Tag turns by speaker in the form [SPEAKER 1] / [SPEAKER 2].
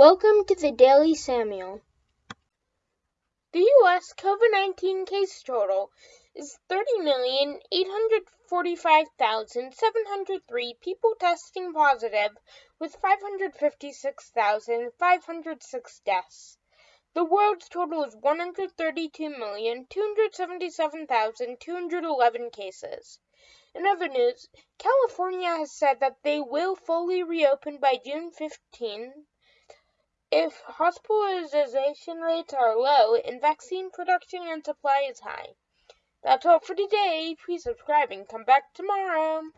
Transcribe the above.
[SPEAKER 1] Welcome to the Daily Samuel. The U.S. COVID 19 case total is 30,845,703 people testing positive, with 556,506 deaths. The world's total is 132,277,211 cases. In other news, California has said that they will fully reopen by June 15 if hospitalization rates are low and vaccine production and supply is high. That's all for today. Please subscribe and come back tomorrow.